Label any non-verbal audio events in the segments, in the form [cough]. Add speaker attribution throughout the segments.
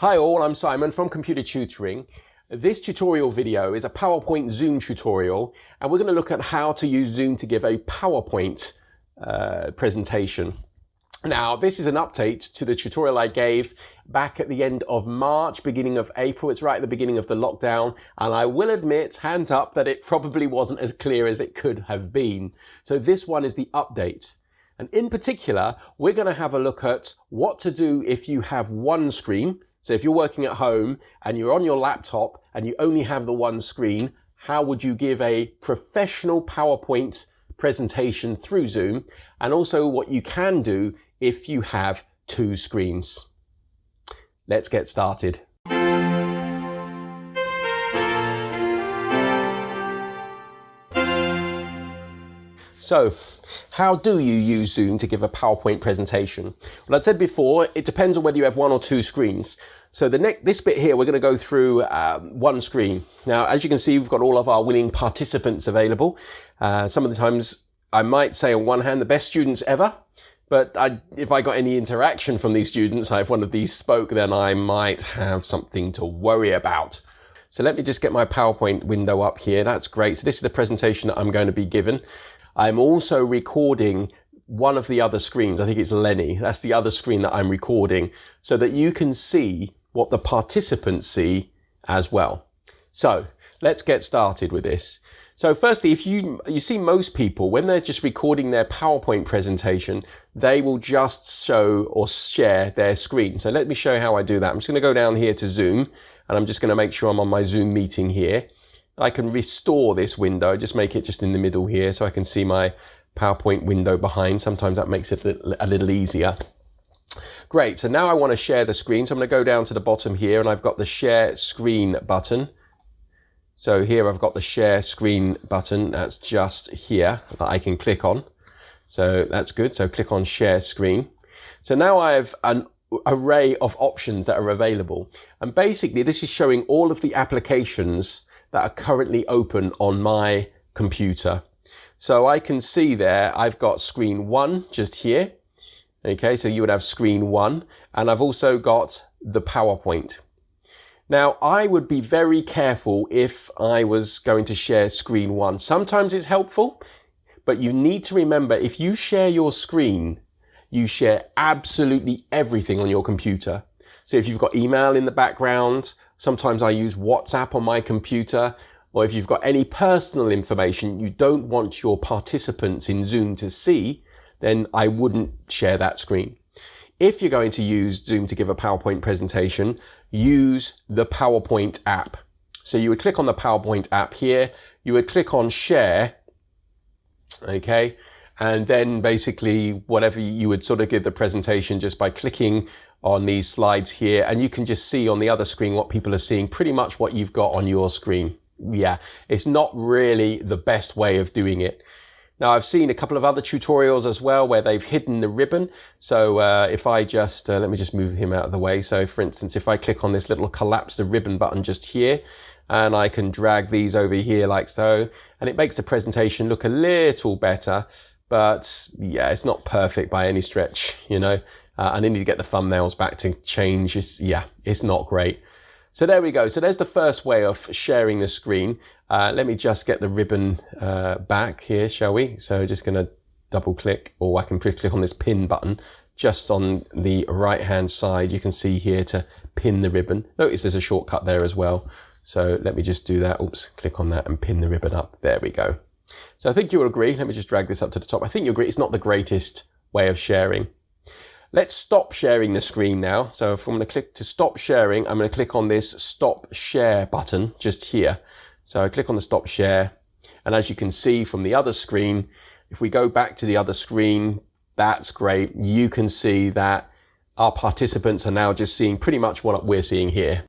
Speaker 1: Hi all, I'm Simon from Computer Tutoring. This tutorial video is a PowerPoint Zoom tutorial and we're going to look at how to use Zoom to give a PowerPoint uh, presentation. Now this is an update to the tutorial I gave back at the end of March, beginning of April. It's right at the beginning of the lockdown and I will admit, hands up, that it probably wasn't as clear as it could have been. So this one is the update. And in particular, we're going to have a look at what to do if you have one screen, so if you're working at home and you're on your laptop and you only have the one screen, how would you give a professional PowerPoint presentation through Zoom? And also what you can do if you have two screens. Let's get started. So how do you use Zoom to give a PowerPoint presentation? Well, I said before, it depends on whether you have one or two screens. So the next, this bit here, we're going to go through um, one screen. Now, as you can see, we've got all of our willing participants available. Uh, some of the times I might say on one hand, the best students ever. But I, if I got any interaction from these students, I if one of these spoke, then I might have something to worry about. So let me just get my PowerPoint window up here. That's great. So this is the presentation that I'm going to be given. I'm also recording one of the other screens. I think it's Lenny. That's the other screen that I'm recording so that you can see what the participants see as well. So let's get started with this. So firstly, if you, you see most people, when they're just recording their PowerPoint presentation, they will just show or share their screen. So let me show you how I do that. I'm just going to go down here to Zoom and I'm just going to make sure I'm on my Zoom meeting here. I can restore this window, just make it just in the middle here so I can see my PowerPoint window behind. Sometimes that makes it a little easier. Great, so now I want to share the screen. So I'm going to go down to the bottom here and I've got the share screen button. So here I've got the share screen button. That's just here that I can click on. So that's good. So click on share screen. So now I have an array of options that are available. And basically this is showing all of the applications that are currently open on my computer. So I can see there, I've got screen one just here. Okay, so you would have screen one and I've also got the PowerPoint. Now I would be very careful if I was going to share screen one. Sometimes it's helpful, but you need to remember if you share your screen, you share absolutely everything on your computer. So if you've got email in the background, Sometimes I use WhatsApp on my computer, or if you've got any personal information you don't want your participants in Zoom to see, then I wouldn't share that screen. If you're going to use Zoom to give a PowerPoint presentation, use the PowerPoint app. So you would click on the PowerPoint app here, you would click on share, okay, and then basically whatever you would sort of give the presentation just by clicking on these slides here and you can just see on the other screen what people are seeing pretty much what you've got on your screen. Yeah it's not really the best way of doing it. Now I've seen a couple of other tutorials as well where they've hidden the ribbon. So uh, if I just uh, let me just move him out of the way. So for instance if I click on this little collapse the ribbon button just here and I can drag these over here like so and it makes the presentation look a little better but yeah it's not perfect by any stretch you know uh, and I need to get the thumbnails back to change. It's, yeah, it's not great. So there we go. So there's the first way of sharing the screen. Uh, let me just get the ribbon uh, back here, shall we? So just going to double click or I can click on this pin button just on the right hand side. You can see here to pin the ribbon. Notice there's a shortcut there as well. So let me just do that. Oops, click on that and pin the ribbon up. There we go. So I think you will agree. Let me just drag this up to the top. I think you agree it's not the greatest way of sharing. Let's stop sharing the screen now. So if I'm going to click to stop sharing, I'm going to click on this stop share button just here. So I click on the stop share. And as you can see from the other screen, if we go back to the other screen, that's great. You can see that our participants are now just seeing pretty much what we're seeing here.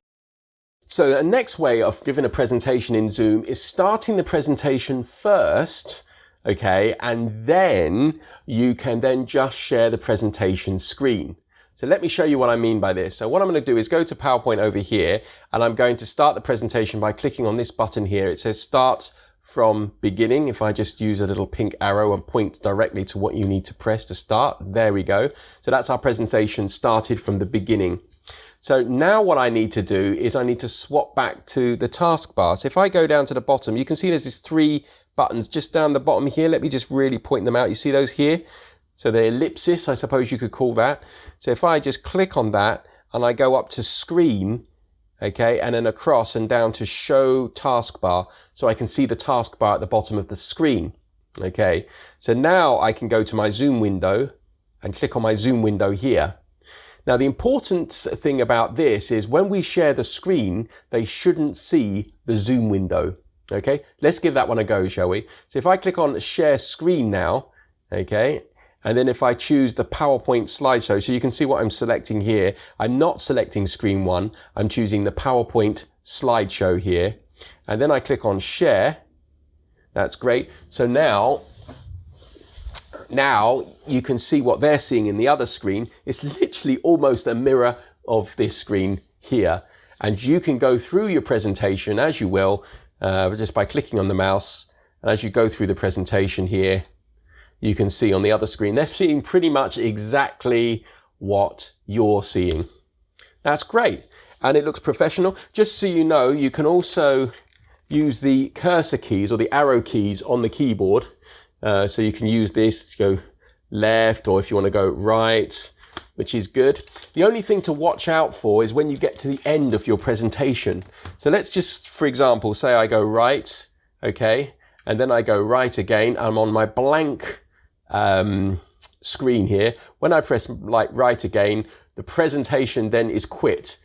Speaker 1: So the next way of giving a presentation in Zoom is starting the presentation first okay? And then you can then just share the presentation screen. So let me show you what I mean by this. So what I'm going to do is go to PowerPoint over here and I'm going to start the presentation by clicking on this button here. It says start from beginning. If I just use a little pink arrow and point directly to what you need to press to start, there we go. So that's our presentation started from the beginning. So now what I need to do is I need to swap back to the taskbar. So if I go down to the bottom, you can see there's these three buttons just down the bottom here. Let me just really point them out. You see those here? So the ellipsis, I suppose you could call that. So if I just click on that and I go up to screen, okay, and then across and down to show taskbar, so I can see the taskbar at the bottom of the screen. Okay, so now I can go to my zoom window and click on my zoom window here. Now the important thing about this is when we share the screen, they shouldn't see the zoom window. Okay, let's give that one a go, shall we? So if I click on share screen now, okay, and then if I choose the PowerPoint slideshow, so you can see what I'm selecting here. I'm not selecting screen one. I'm choosing the PowerPoint slideshow here. And then I click on share. That's great. So now, now you can see what they're seeing in the other screen. It's literally almost a mirror of this screen here. And you can go through your presentation as you will, uh, just by clicking on the mouse. And as you go through the presentation here, you can see on the other screen. They're seeing pretty much exactly what you're seeing. That's great. And it looks professional. Just so you know, you can also use the cursor keys or the arrow keys on the keyboard. Uh, so you can use this to go left or if you want to go right, which is good. The only thing to watch out for is when you get to the end of your presentation. So let's just, for example, say I go right, okay, and then I go right again. I'm on my blank um, screen here. When I press like right again, the presentation then is quit.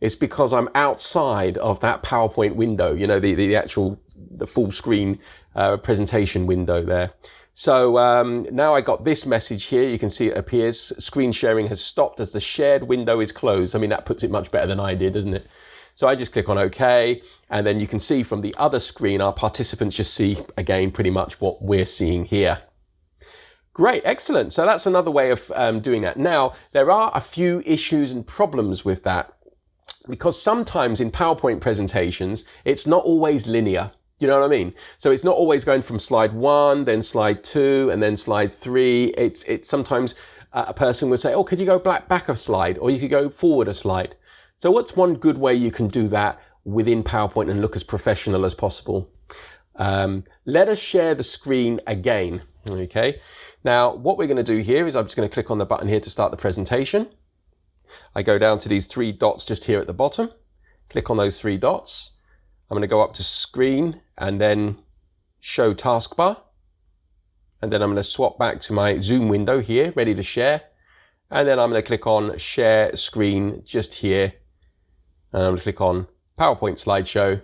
Speaker 1: It's because I'm outside of that PowerPoint window, you know, the, the actual, the full screen uh, presentation window there. So um, now I got this message here. You can see it appears. Screen sharing has stopped as the shared window is closed. I mean, that puts it much better than I did, doesn't it? So I just click on OK. And then you can see from the other screen, our participants just see again pretty much what we're seeing here. Great, excellent. So that's another way of um, doing that. Now, there are a few issues and problems with that because sometimes in PowerPoint presentations, it's not always linear. You know what I mean? So it's not always going from slide one, then slide two, and then slide three. It's, it's sometimes uh, a person would say, oh, could you go back, back a slide or you could go forward a slide. So what's one good way you can do that within PowerPoint and look as professional as possible? Um, let us share the screen again. Okay. Now, what we're going to do here is I'm just going to click on the button here to start the presentation. I go down to these three dots just here at the bottom, click on those three dots. I'm going to go up to screen and then show taskbar. And then I'm going to swap back to my Zoom window here, ready to share. And then I'm going to click on share screen just here. And I'm going to click on PowerPoint slideshow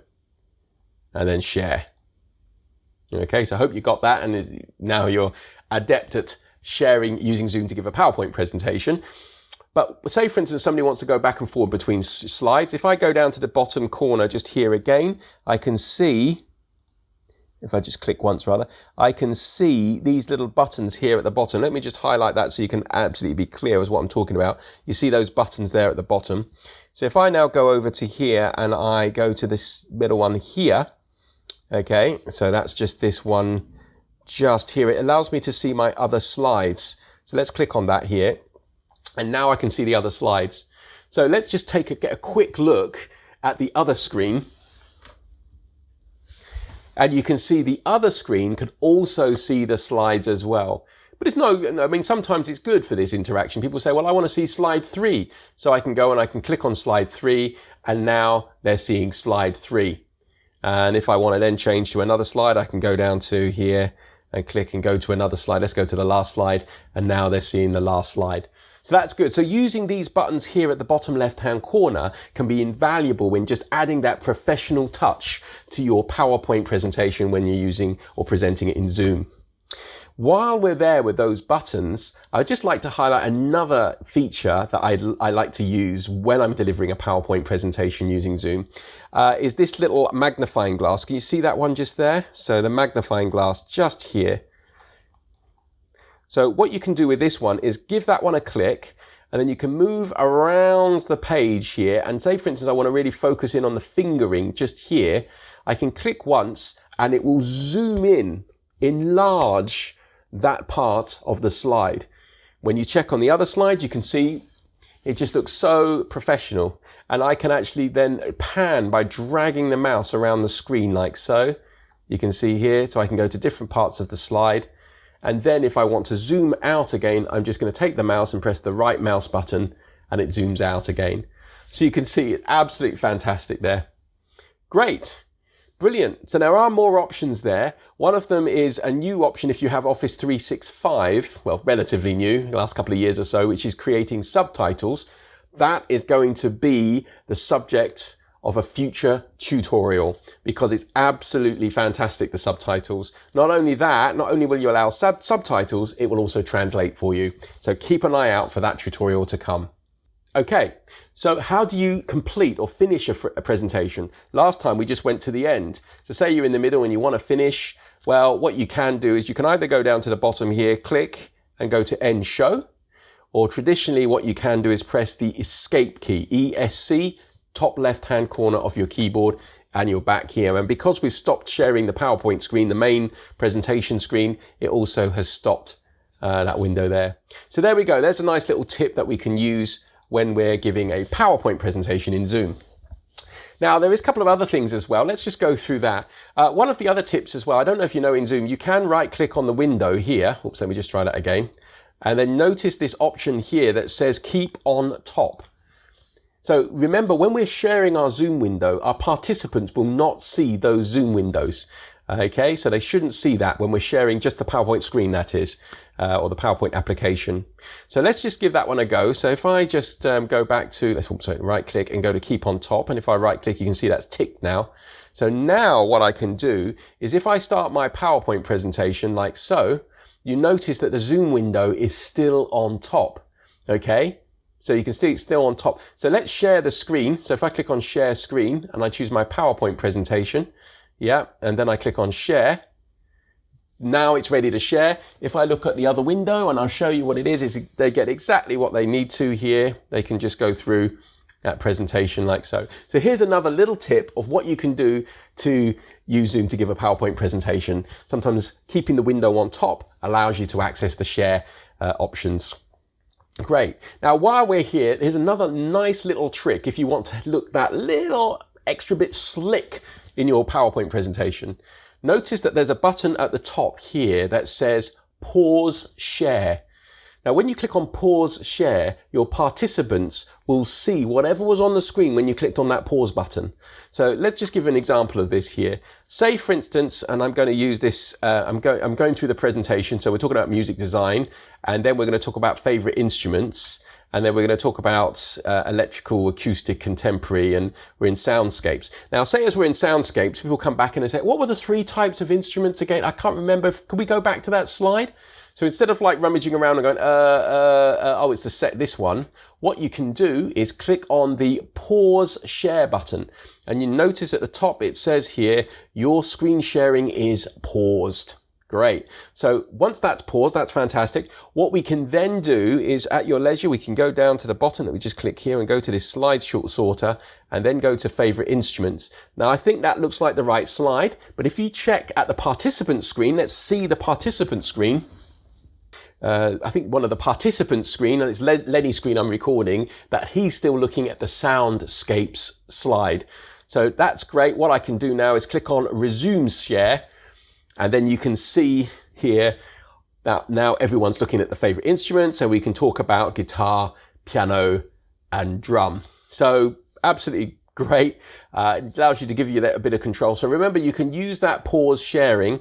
Speaker 1: and then share. Okay, so I hope you got that and now you're adept at sharing using Zoom to give a PowerPoint presentation. But say, for instance, somebody wants to go back and forward between slides. If I go down to the bottom corner just here again, I can see, if I just click once rather, I can see these little buttons here at the bottom. Let me just highlight that so you can absolutely be clear as what I'm talking about. You see those buttons there at the bottom. So if I now go over to here and I go to this middle one here, okay, so that's just this one just here. It allows me to see my other slides. So let's click on that here. And now I can see the other slides. So let's just take a, get a quick look at the other screen. And you can see the other screen can also see the slides as well. But it's no, I mean, sometimes it's good for this interaction. People say, well, I want to see slide three. So I can go and I can click on slide three and now they're seeing slide three. And if I want to then change to another slide, I can go down to here and click and go to another slide. Let's go to the last slide. And now they're seeing the last slide. So that's good. So using these buttons here at the bottom left-hand corner can be invaluable when just adding that professional touch to your PowerPoint presentation when you're using or presenting it in Zoom. While we're there with those buttons, I'd just like to highlight another feature that I, I like to use when I'm delivering a PowerPoint presentation using Zoom, uh, is this little magnifying glass. Can you see that one just there? So the magnifying glass just here. So what you can do with this one is give that one a click and then you can move around the page here and say for instance I want to really focus in on the fingering just here I can click once and it will zoom in enlarge that part of the slide. When you check on the other slide, you can see it just looks so professional. And I can actually then pan by dragging the mouse around the screen like so. You can see here, so I can go to different parts of the slide. And then if I want to zoom out again, I'm just going to take the mouse and press the right mouse button and it zooms out again. So you can see it absolutely fantastic there. Great. Brilliant. So there are more options there. One of them is a new option if you have Office 365, well, relatively new, the last couple of years or so, which is creating subtitles. That is going to be the subject of a future tutorial because it's absolutely fantastic, the subtitles. Not only that, not only will you allow sub subtitles, it will also translate for you. So keep an eye out for that tutorial to come. Okay, so how do you complete or finish a, a, presentation? Last time we just went to the end. So say you're in the middle and you want to finish. Well, what you can do is you can either go down to the bottom here, click and go to end show. Or traditionally what you can do is press the escape key, ESC, top left hand corner of your keyboard and you're back here. And because we've stopped sharing the PowerPoint screen, the main presentation screen, it also has stopped uh, that window there. So there we go. There's a nice little tip that we can use when we're giving a PowerPoint presentation in Zoom. Now, there is a couple of other things as well. Let's just go through that. Uh, one of the other tips as well, I don't know if you know in Zoom, you can right click on the window here. Oops, let me just try that again. And then notice this option here that says keep on top. So remember, when we're sharing our Zoom window, our participants will not see those Zoom windows. Okay, so they shouldn't see that when we're sharing just the PowerPoint screen, that is uh, or the PowerPoint application. So let's just give that one a go. So if I just um, go back to, let's sorry, right click and go to keep on top. And if I right click, you can see that's ticked now. So now what I can do is if I start my PowerPoint presentation like so, you notice that the zoom window is still on top. Okay. So you can see it's still on top. So let's share the screen. So if I click on share screen and I choose my PowerPoint presentation, yeah, and then I click on share, now it's ready to share. If I look at the other window and I'll show you what it is, is they get exactly what they need to here. They can just go through that presentation like so. So here's another little tip of what you can do to use Zoom to give a PowerPoint presentation. Sometimes keeping the window on top allows you to access the share uh, options. Great. Now, while we're here, here's another nice little trick if you want to look that little extra bit slick in your PowerPoint presentation. Notice that there's a button at the top here that says pause share. Now, when you click on pause share, your participants will see whatever was on the screen when you clicked on that pause button. So let's just give an example of this here. Say, for instance, and I'm going to use this, uh, I'm, go I'm going through the presentation. So we're talking about music design, and then we're going to talk about favorite instruments. And then we're going to talk about uh, electrical, acoustic, contemporary, and we're in soundscapes. Now, say as we're in soundscapes, people come back and they say, what were the three types of instruments again? I can't remember. Can we go back to that slide? So instead of like rummaging around and going, uh, uh, uh, oh, it's the set this one, what you can do is click on the pause share button. And you notice at the top, it says here, your screen sharing is paused. Great. So once that's paused, that's fantastic. What we can then do is at your leisure, we can go down to the bottom that we just click here and go to this slide short sorter and then go to favorite instruments. Now I think that looks like the right slide, but if you check at the participant screen, let's see the participant screen. Uh, I think one of the participants screen, and it's Lenny's screen I'm recording, that he's still looking at the soundscapes slide. So that's great. What I can do now is click on resume share and then you can see here that now everyone's looking at the favorite instrument. So we can talk about guitar, piano, and drum. So absolutely great. Uh, it allows you to give you that a bit of control. So remember, you can use that pause sharing.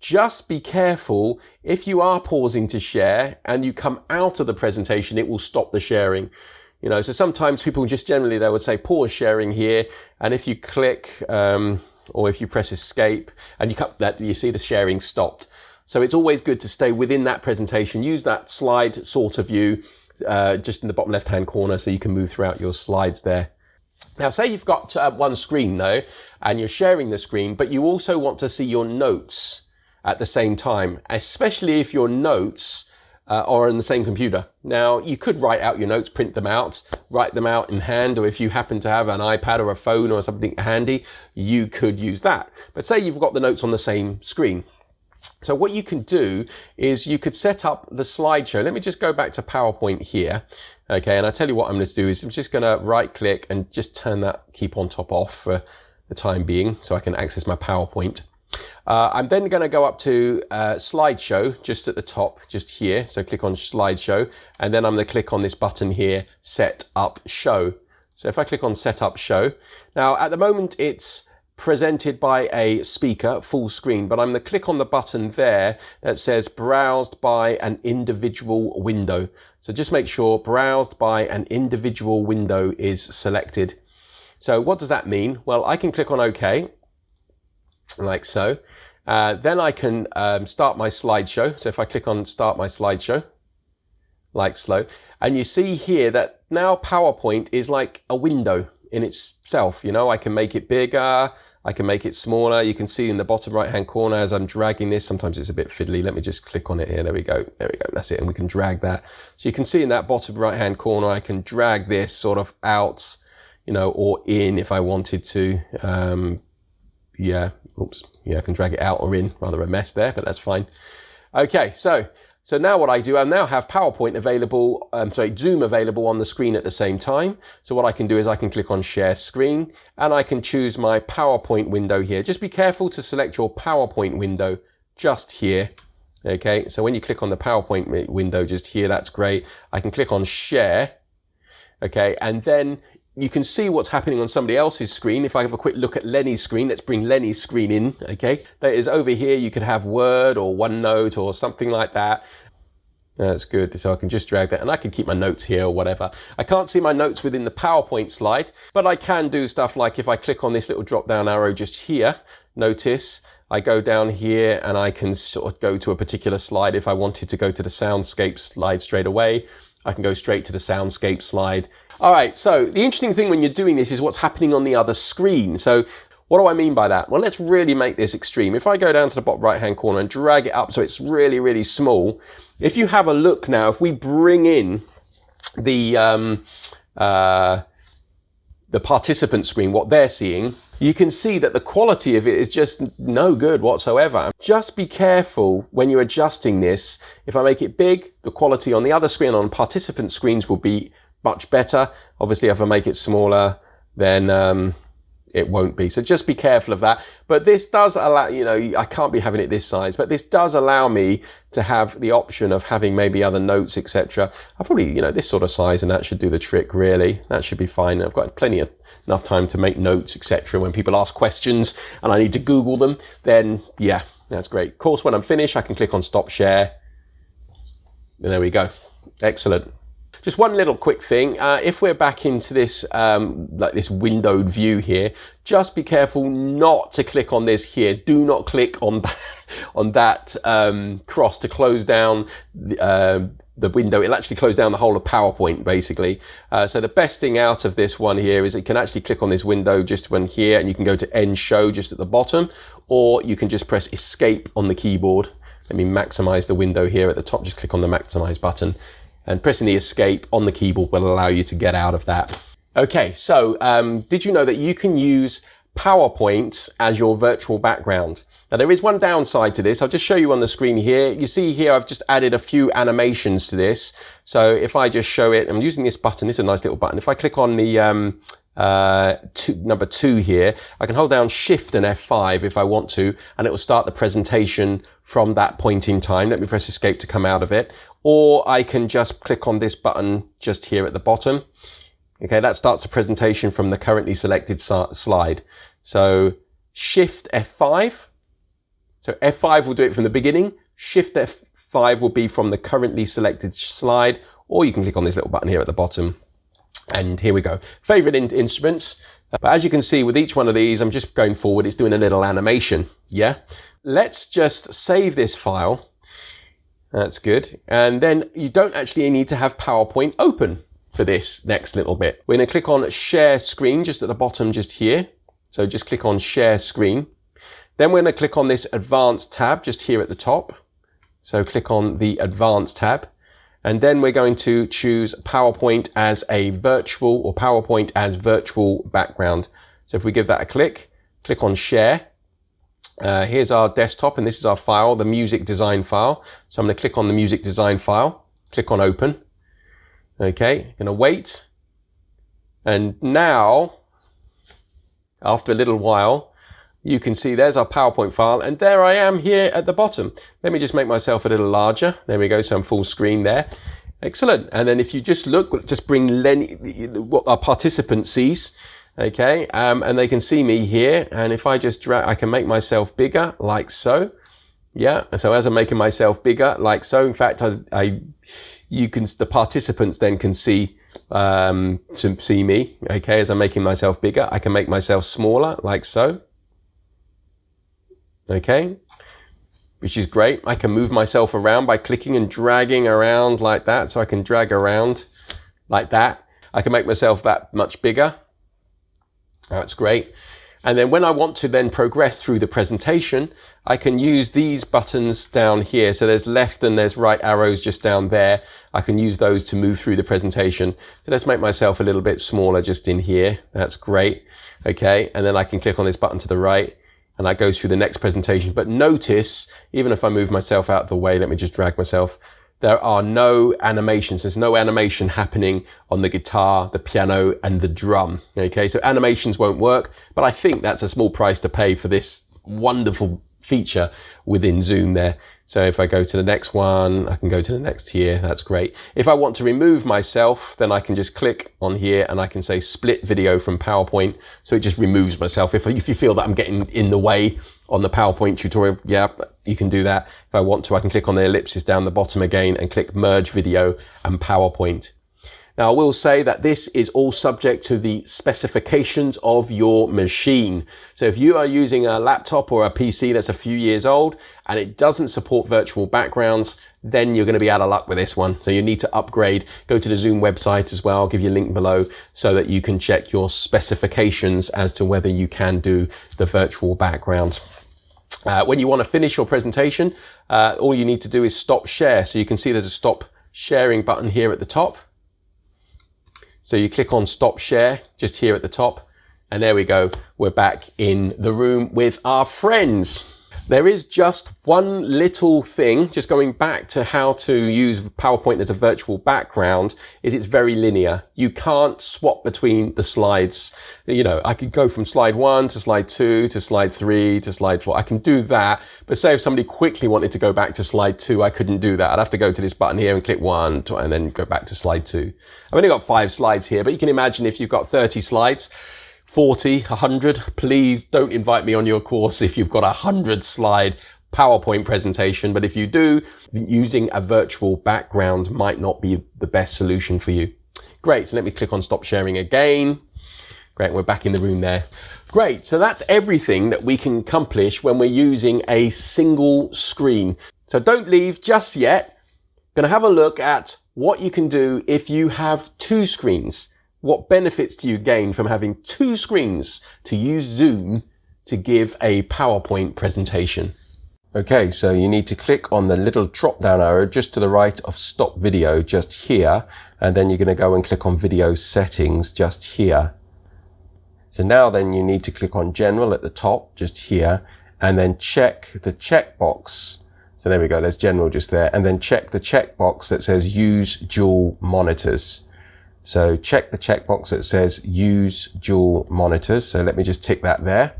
Speaker 1: Just be careful if you are pausing to share and you come out of the presentation, it will stop the sharing. You know, so sometimes people just generally, they would say pause sharing here. And if you click, um, or if you press escape and you cut that, you see the sharing stopped. So it's always good to stay within that presentation. Use that slide sort of view uh, just in the bottom left hand corner so you can move throughout your slides there. Now say you've got uh, one screen though and you're sharing the screen but you also want to see your notes at the same time, especially if your notes uh, or on the same computer. Now, you could write out your notes, print them out, write them out in hand, or if you happen to have an iPad or a phone or something handy, you could use that. But say you've got the notes on the same screen. So what you can do is you could set up the slideshow. Let me just go back to PowerPoint here. Okay, and I tell you what I'm going to do is I'm just going to right click and just turn that keep on top off for the time being so I can access my PowerPoint. Uh, I'm then going to go up to uh, slideshow just at the top, just here. So click on slideshow and then I'm going to click on this button here, set up show. So if I click on set up show, now at the moment it's presented by a speaker, full screen, but I'm going to click on the button there that says browsed by an individual window. So just make sure browsed by an individual window is selected. So what does that mean? Well, I can click on OK, like so. Uh, then I can um, start my slideshow. So if I click on start my slideshow, like so, and you see here that now PowerPoint is like a window in itself. You know, I can make it bigger, I can make it smaller. You can see in the bottom right hand corner as I'm dragging this, sometimes it's a bit fiddly. Let me just click on it here. There we go. There we go. That's it. And we can drag that. So you can see in that bottom right hand corner, I can drag this sort of out, you know, or in if I wanted to. Um, yeah. Oops. Yeah, I can drag it out or in. Rather a mess there, but that's fine. Okay. So so now what I do, I now have PowerPoint available, um, sorry, Zoom available on the screen at the same time. So what I can do is I can click on share screen and I can choose my PowerPoint window here. Just be careful to select your PowerPoint window just here. Okay, so when you click on the PowerPoint window just here, that's great. I can click on share. Okay, and then you can see what's happening on somebody else's screen. If I have a quick look at Lenny's screen, let's bring Lenny's screen in, okay? That is over here, you could have Word or OneNote or something like that. That's good. So I can just drag that and I can keep my notes here or whatever. I can't see my notes within the PowerPoint slide, but I can do stuff like if I click on this little drop down arrow just here, notice I go down here and I can sort of go to a particular slide. If I wanted to go to the soundscape slide straight away, I can go straight to the soundscape slide all right, so the interesting thing when you're doing this is what's happening on the other screen. So what do I mean by that? Well, let's really make this extreme. If I go down to the bottom right hand corner and drag it up so it's really, really small, if you have a look now, if we bring in the, um, uh, the participant screen, what they're seeing, you can see that the quality of it is just no good whatsoever. Just be careful when you're adjusting this. If I make it big, the quality on the other screen on participant screens will be much better. Obviously, if I make it smaller, then um, it won't be. So just be careful of that. But this does allow, you know, I can't be having it this size, but this does allow me to have the option of having maybe other notes, etc. I probably, you know, this sort of size and that should do the trick really. That should be fine. I've got plenty of enough time to make notes, etc. When people ask questions and I need to Google them, then yeah, that's great. Of course, when I'm finished, I can click on stop share. And there we go. Excellent. Just one little quick thing. Uh, if we're back into this, um, like this windowed view here, just be careful not to click on this here. Do not click on [laughs] that, on that um, cross to close down the, uh, the window. It'll actually close down the whole of PowerPoint basically. Uh, so the best thing out of this one here is it can actually click on this window just when here and you can go to end show just at the bottom or you can just press escape on the keyboard. Let me maximize the window here at the top. Just click on the maximize button and pressing the escape on the keyboard will allow you to get out of that. Okay, so um, did you know that you can use PowerPoint as your virtual background? Now there is one downside to this. I'll just show you on the screen here. You see here I've just added a few animations to this. So if I just show it, I'm using this button. Is a nice little button. If I click on the um, uh, two, number two here, I can hold down Shift and F5 if I want to, and it will start the presentation from that point in time. Let me press Escape to come out of it. Or I can just click on this button just here at the bottom. Okay, that starts the presentation from the currently selected slide. So Shift F5. So F5 will do it from the beginning. Shift F5 will be from the currently selected slide, or you can click on this little button here at the bottom and here we go. Favorite in instruments. But as you can see with each one of these, I'm just going forward. It's doing a little animation. Yeah. Let's just save this file. That's good. And then you don't actually need to have PowerPoint open for this next little bit. We're going to click on share screen just at the bottom just here. So just click on share screen. Then we're going to click on this advanced tab just here at the top. So click on the advanced tab. And then we're going to choose PowerPoint as a virtual or PowerPoint as virtual background. So if we give that a click, click on share, Uh, here's our desktop and this is our file, the music design file. So I'm going to click on the music design file, click on open. Okay, going to wait. And now, after a little while, you can see there's our PowerPoint file and there I am here at the bottom. Let me just make myself a little larger. There we go, so I'm full screen there. Excellent. And then if you just look, just bring Lenny, what our participant sees, okay, um, and they can see me here. And if I just drag, I can make myself bigger like so. Yeah. So as I'm making myself bigger like so, in fact, I, I you can, the participants then can see um, to see me, okay, as I'm making myself bigger. I can make myself smaller like so okay? Which is great. I can move myself around by clicking and dragging around like that. So I can drag around like that. I can make myself that much bigger. That's great. And then when I want to then progress through the presentation, I can use these buttons down here. So there's left and there's right arrows just down there. I can use those to move through the presentation. So let's make myself a little bit smaller just in here. That's great. Okay. And then I can click on this button to the right and that goes through the next presentation. But notice, even if I move myself out of the way, let me just drag myself, there are no animations. There's no animation happening on the guitar, the piano, and the drum. Okay, so animations won't work, but I think that's a small price to pay for this wonderful feature within Zoom there. So if I go to the next one, I can go to the next here. That's great. If I want to remove myself, then I can just click on here and I can say split video from PowerPoint. So it just removes myself. If, if you feel that I'm getting in the way on the PowerPoint tutorial, yeah, you can do that. If I want to, I can click on the ellipsis down the bottom again and click merge video and PowerPoint. Now I will say that this is all subject to the specifications of your machine. So if you are using a laptop or a PC that's a few years old and it doesn't support virtual backgrounds, then you're going to be out of luck with this one. So you need to upgrade. Go to the Zoom website as well. I'll give you a link below so that you can check your specifications as to whether you can do the virtual background. Uh, when you want to finish your presentation, uh, all you need to do is stop share. So you can see there's a stop sharing button here at the top. So you click on stop share just here at the top and there we go. We're back in the room with our friends. There is just one little thing, just going back to how to use PowerPoint as a virtual background, is it's very linear. You can't swap between the slides. You know, I could go from slide one to slide two to slide three to slide four. I can do that. But say if somebody quickly wanted to go back to slide two, I couldn't do that. I'd have to go to this button here and click one and then go back to slide two. I've only got five slides here, but you can imagine if you've got 30 slides, 40, 100, please don't invite me on your course if you've got a 100 slide PowerPoint presentation. But if you do, using a virtual background might not be the best solution for you. Great. So let me click on stop sharing again. Great. We're back in the room there. Great. So that's everything that we can accomplish when we're using a single screen. So don't leave just yet. To have a look at what you can do if you have two screens. What benefits do you gain from having two screens to use Zoom to give a PowerPoint presentation? Okay, so you need to click on the little drop down arrow just to the right of stop video just here. And then you're going to go and click on video settings just here. So now then you need to click on general at the top just here and then check the checkbox. So there we go. There's general just there and then check the checkbox that says use dual monitors. So check the checkbox that says use dual monitors. So let me just tick that there.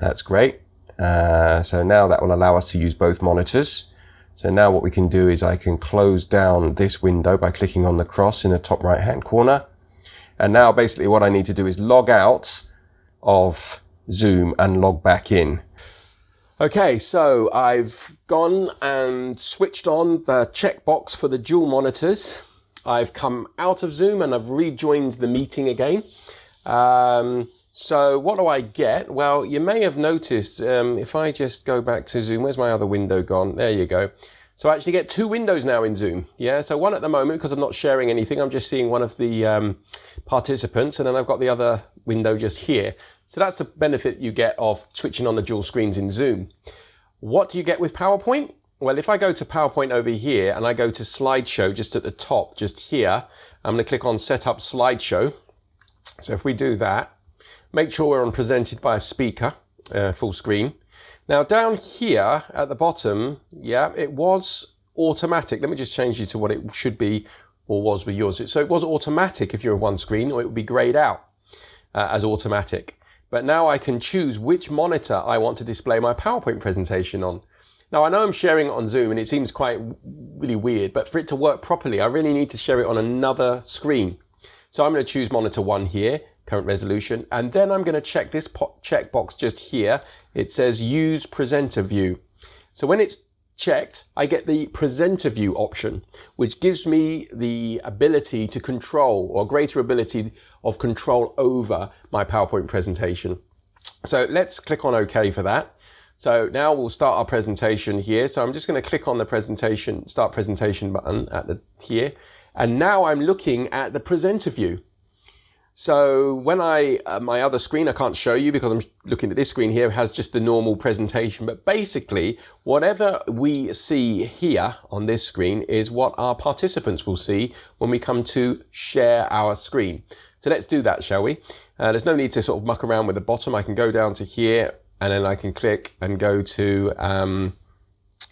Speaker 1: That's great. Uh, so now that will allow us to use both monitors. So now what we can do is I can close down this window by clicking on the cross in the top right hand corner. And now basically what I need to do is log out of Zoom and log back in. Okay, so I've gone and switched on the checkbox for the dual monitors. I've come out of Zoom and I've rejoined the meeting again. Um, so what do I get? Well, you may have noticed um, if I just go back to Zoom, where's my other window gone? There you go. So I actually get two windows now in Zoom. Yeah, so one at the moment because I'm not sharing anything. I'm just seeing one of the um, participants and then I've got the other window just here. So that's the benefit you get of switching on the dual screens in Zoom. What do you get with PowerPoint? Well, if I go to PowerPoint over here and I go to slideshow just at the top, just here, I'm going to click on set up slideshow. So if we do that, make sure we're on presented by a speaker, uh, full screen. Now down here at the bottom, yeah, it was automatic. Let me just change you to what it should be or was with yours. So it was automatic if you're on one screen or it would be grayed out uh, as automatic. But now I can choose which monitor I want to display my PowerPoint presentation on. Now I know I'm sharing it on Zoom and it seems quite really weird, but for it to work properly, I really need to share it on another screen. So I'm going to choose monitor one here, current resolution, and then I'm going to check this checkbox just here. It says use presenter view. So when it's checked, I get the presenter view option, which gives me the ability to control or greater ability of control over my PowerPoint presentation. So let's click on OK for that. So now we'll start our presentation here. So I'm just going to click on the presentation, start presentation button at the here. And now I'm looking at the presenter view. So when I, uh, my other screen, I can't show you because I'm looking at this screen here, has just the normal presentation. But basically, whatever we see here on this screen is what our participants will see when we come to share our screen. So let's do that, shall we? Uh, there's no need to sort of muck around with the bottom. I can go down to here and then I can click and go to um,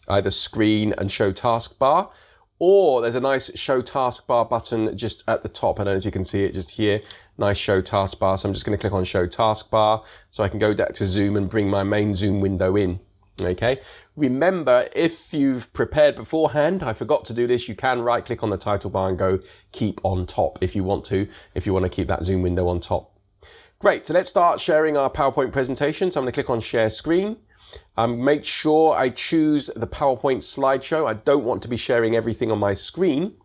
Speaker 1: either screen and show taskbar or there's a nice show taskbar button just at the top. I don't know if you can see it just here. Nice show taskbar. So I'm just going to click on show taskbar so I can go back to Zoom and bring my main Zoom window in. Okay. Remember, if you've prepared beforehand, I forgot to do this, you can right click on the title bar and go keep on top if you want to, if you want to keep that Zoom window on top. Great, so let's start sharing our PowerPoint presentation. So I'm going to click on share screen. Um, make sure I choose the PowerPoint slideshow. I don't want to be sharing everything on my screen.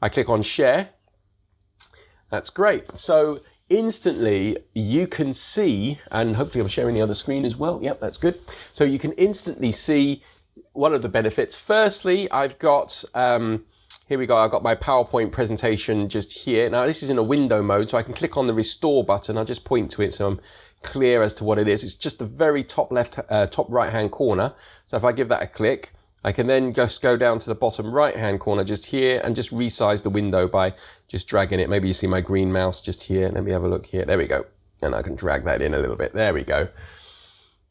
Speaker 1: I click on share. That's great. So instantly you can see, and hopefully I'm sharing the other screen as well. Yep, that's good. So you can instantly see one of the benefits. Firstly, I've got um, here we go. I've got my PowerPoint presentation just here. Now this is in a window mode, so I can click on the restore button. I'll just point to it so I'm clear as to what it is. It's just the very top left, uh, top right hand corner. So if I give that a click, I can then just go down to the bottom right hand corner just here and just resize the window by just dragging it. Maybe you see my green mouse just here. Let me have a look here. There we go. And I can drag that in a little bit. There we go.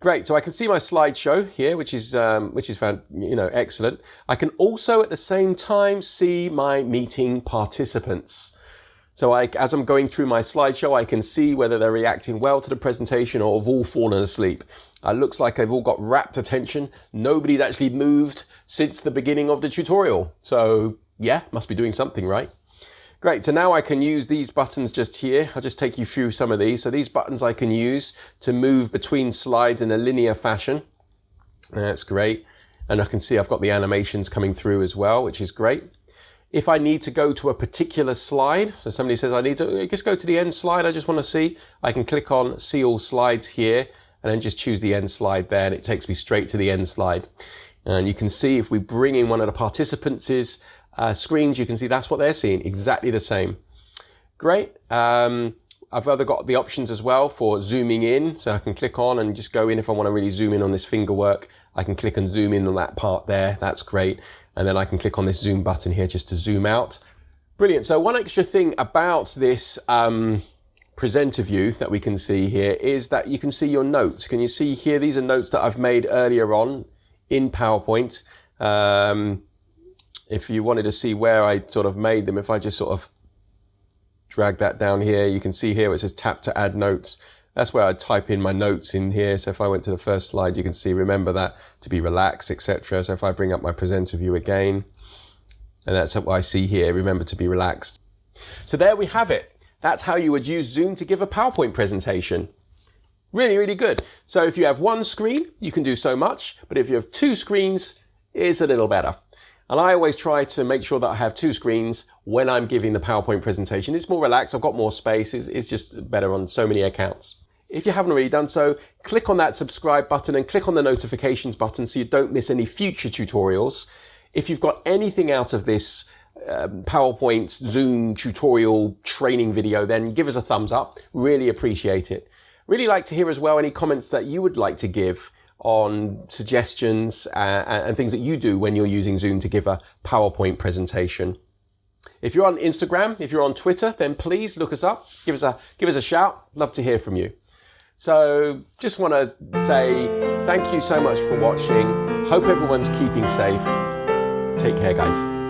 Speaker 1: Great, so I can see my slideshow here, which is um, which is found, you know excellent. I can also at the same time see my meeting participants. So I, as I'm going through my slideshow, I can see whether they're reacting well to the presentation or have all fallen asleep. It looks like they've all got rapt attention. Nobody's actually moved since the beginning of the tutorial. So yeah, must be doing something right. Great, so now I can use these buttons just here. I'll just take you through some of these. So these buttons I can use to move between slides in a linear fashion. That's great. And I can see I've got the animations coming through as well, which is great. If I need to go to a particular slide, so somebody says I need to uh, just go to the end slide, I just want to see, I can click on see all slides here and then just choose the end slide there and it takes me straight to the end slide. And you can see if we bring in one of the participants' uh, screens, you can see that's what they're seeing, exactly the same. Great. Um, I've either got the options as well for zooming in, so I can click on and just go in if I want to really zoom in on this finger work. I can click and zoom in on that part there. That's great. And then I can click on this zoom button here just to zoom out. Brilliant. So one extra thing about this um, presenter view that we can see here is that you can see your notes. Can you see here? These are notes that I've made earlier on in PowerPoint. Um, if you wanted to see where I sort of made them, if I just sort of drag that down here, you can see here it says tap to add notes. That's where I type in my notes in here. So if I went to the first slide, you can see, remember that to be relaxed, etc. So if I bring up my presenter view again, and that's what I see here, remember to be relaxed. So there we have it. That's how you would use Zoom to give a PowerPoint presentation. Really, really good. So if you have one screen, you can do so much, but if you have two screens, it's a little better. And I always try to make sure that I have two screens when I'm giving the PowerPoint presentation. It's more relaxed, I've got more space, it's, it's just better on so many accounts. If you haven't already done so, click on that subscribe button and click on the notifications button so you don't miss any future tutorials. If you've got anything out of this um, PowerPoint, Zoom tutorial training video, then give us a thumbs up. Really appreciate it. Really like to hear as well any comments that you would like to give on suggestions uh, and things that you do when you're using Zoom to give a PowerPoint presentation. If you're on Instagram, if you're on Twitter, then please look us up, give us a, give us a shout. Love to hear from you. So just want to say Thank you so much for watching. Hope everyone's keeping safe. Take care, guys.